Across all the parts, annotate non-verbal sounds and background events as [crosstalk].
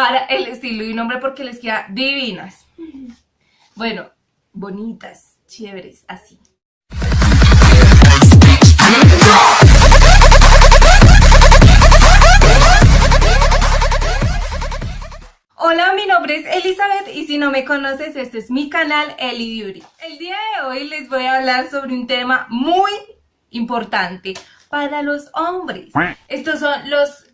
para el estilo y nombre porque les queda divinas. Bueno, bonitas, chéveres, así. Hola, mi nombre es Elizabeth y si no me conoces, este es mi canal Eli Beauty. El día de hoy les voy a hablar sobre un tema muy importante para los hombres. Estos son los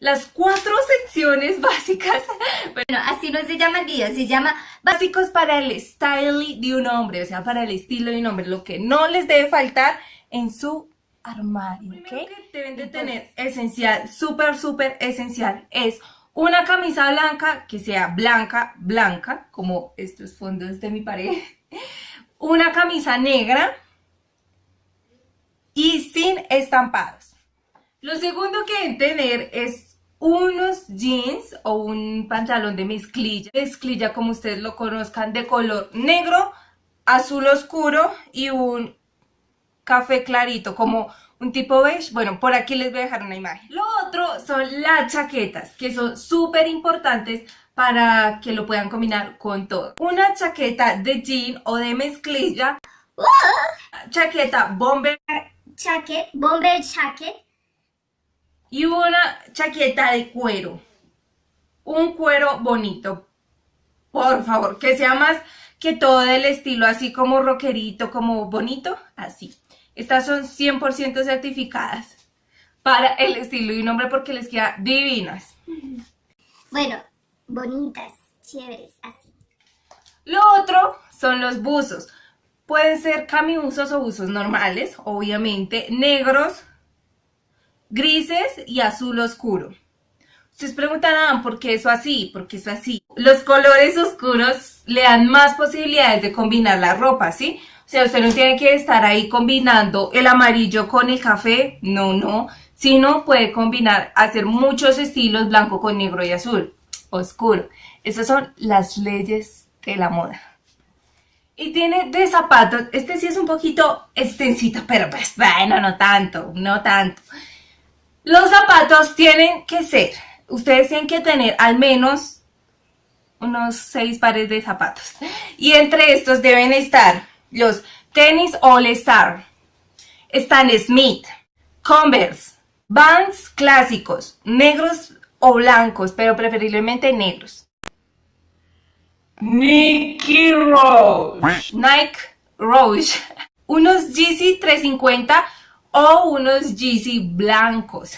las cuatro secciones básicas. [laughs] Bueno, así no se llama el video, se llama básicos para el style de un hombre, o sea, para el estilo de un hombre, lo que no les debe faltar en su armario, ¿ok? que deben de tener esencial, súper, súper esencial, es una camisa blanca, que sea blanca, blanca, como estos fondos de mi pared, [laughs] una camisa negra y sin estampados. Lo segundo que deben tener es unos jeans o un pantalón de mezclilla, mezclilla como ustedes lo conozcan, de color negro, azul oscuro y un café clarito, como un tipo beige. Bueno, por aquí les voy a dejar una imagen. Lo otro son las chaquetas, que son súper importantes para que lo puedan combinar con todo. Una chaqueta de jean o de mezclilla. Chaqueta bomber. Jacket, bomber jacket. Y una chaqueta de cuero. Un cuero bonito. Por favor, que sea más que todo el estilo así como rockerito, como bonito, así. Estas son 100% certificadas para el estilo y nombre porque les queda divinas. Bueno, bonitas, chéveres, así. Lo otro son los buzos. Pueden ser camiuzos o buzos normales, obviamente, negros, grises y azul oscuro. Ustedes preguntarán por qué eso así, por qué eso así. Los colores oscuros le dan más posibilidades de combinar la ropa, ¿sí? O sea, usted no tiene que estar ahí combinando el amarillo con el café, no, no, sino puede combinar, hacer muchos estilos blanco con negro y azul, oscuro. Esas son las leyes de la moda. Y tiene de zapatos, este sí es un poquito extensito, pero pues bueno, no tanto, no tanto. Los zapatos tienen que ser, ustedes tienen que tener al menos unos seis pares de zapatos. Y entre estos deben estar los tenis All Star, Stan Smith, Converse, Vans clásicos, negros o blancos, pero preferiblemente negros. Nike Rose, Nike Rose, unos GC 350 o unos GC blancos.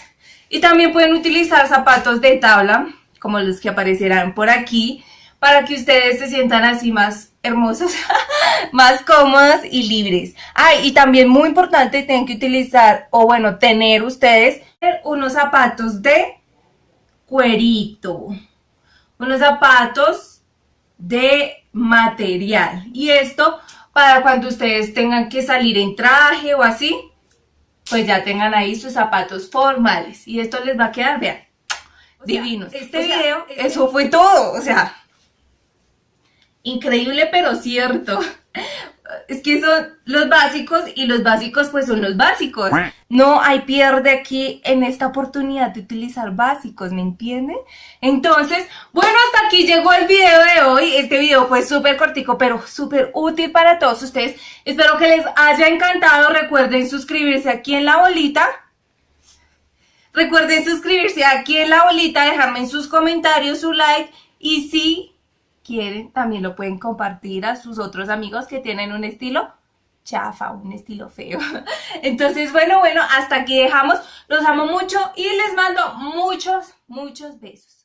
Y también pueden utilizar zapatos de tabla, como los que aparecerán por aquí, para que ustedes se sientan así más hermosos, [laughs] más cómodos y libres. Ay, y también muy importante, tienen que utilizar, o bueno, tener ustedes unos zapatos de cuerito, unos zapatos de material. Y esto para cuando ustedes tengan que salir en traje o así, pues ya tengan ahí sus zapatos formales. Y esto les va a quedar, vean, divinos. Este video, este eso fue todo, o sea, increíble pero cierto. Es que son los básicos y los básicos pues son los básicos. No hay pierde aquí en esta oportunidad de utilizar básicos, ¿me entienden? Entonces, bueno, hasta aquí llegó el video de hoy. Este video fue súper cortico pero súper útil para todos ustedes. Espero que les haya encantado. Recuerden suscribirse aquí en la bolita. Recuerden suscribirse aquí en la bolita, dejarme en sus comentarios su like y si quieren, también lo pueden compartir a sus otros amigos que tienen un estilo chafa, un estilo feo. [laughs] Entonces, bueno, bueno, hasta aquí dejamos. Los amo mucho y les mando muchos, muchos besos.